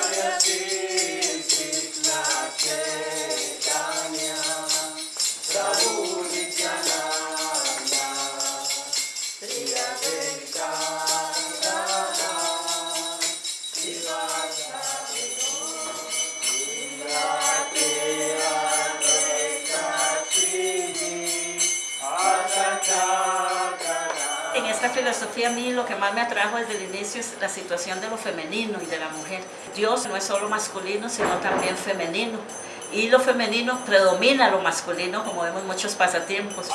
Gaya Desi Lache esta filosofía a mí lo que más me atrajo desde el inicio es la situación de lo femenino y de la mujer. Dios no es solo masculino, sino también femenino. Y lo femenino predomina lo masculino, como vemos muchos pasatiempos.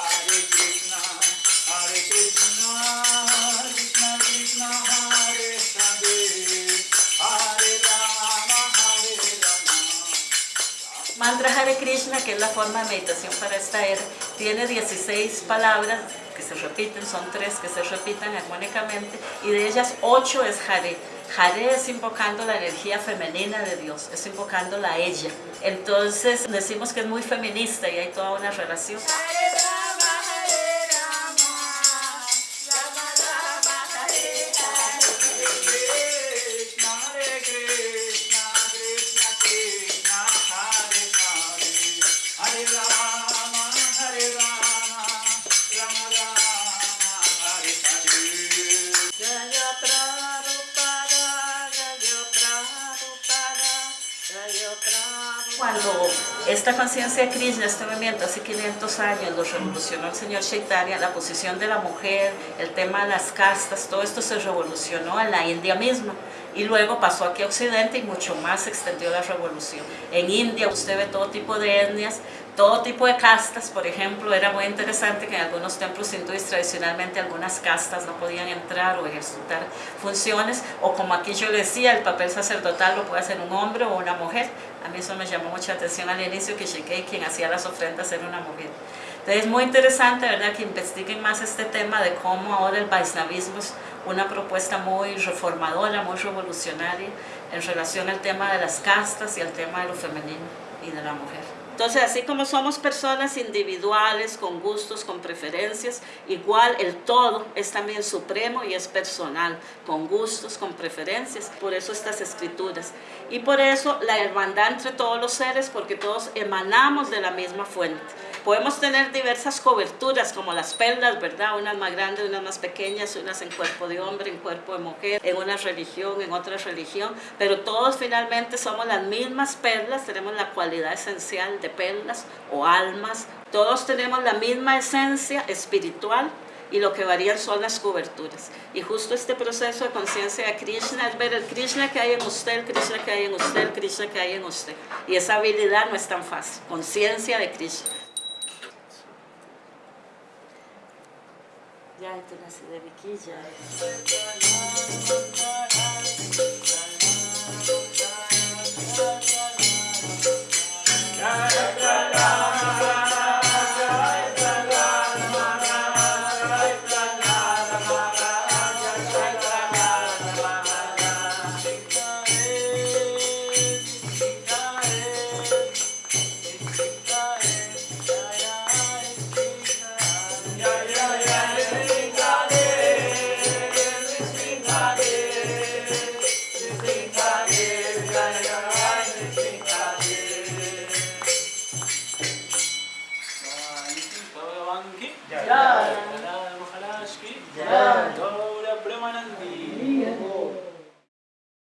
Mantra Hare Krishna, que es la forma de meditación para esta era, tiene 16 palabras que se repiten, son tres que se repiten armónicamente, y de ellas 8 es Hare. Hare es invocando la energía femenina de Dios, es invocándola a ella. Entonces decimos que es muy feminista y hay toda una relación. Cuando esta conciencia de Krishna, este movimiento, hace 500 años, lo revolucionó el señor Chaitanya, la posición de la mujer, el tema de las castas, todo esto se revolucionó en la India misma y luego pasó aquí a Occidente y mucho más se extendió la revolución. En India usted ve todo tipo de etnias, todo tipo de castas, por ejemplo, era muy interesante que en algunos templos hindúes tradicionalmente algunas castas no podían entrar o ejecutar funciones, o como aquí yo decía, el papel sacerdotal lo puede hacer un hombre o una mujer. A mí eso me llamó mucha atención al inicio, que Sheikei, quien hacía las ofrendas, era una mujer. Entonces es muy interesante, ¿verdad?, que investiguen más este tema de cómo ahora el Vaisnavismo es una propuesta muy reformadora, muy revolucionaria en relación al tema de las castas y al tema de lo femenino y de la mujer. Entonces, así como somos personas individuales, con gustos, con preferencias, igual el todo es también supremo y es personal, con gustos, con preferencias. Por eso estas escrituras. Y por eso la hermandad entre todos los seres, porque todos emanamos de la misma fuente. Podemos tener diversas coberturas, como las perlas, ¿verdad? Unas más grandes, unas más pequeñas, unas en cuerpo de hombre, en cuerpo de mujer, en una religión, en otra religión, pero todos finalmente somos las mismas perlas, tenemos la cualidad esencial de perlas o almas, todos tenemos la misma esencia espiritual y lo que varían son las coberturas. Y justo este proceso de conciencia de Krishna es ver el Krishna que hay en usted, el Krishna que hay en usted, el Krishna que hay en usted. Y esa habilidad no es tan fácil, conciencia de Krishna. Ya, esto nace عنك جلالا لا مخلاش كي جلالا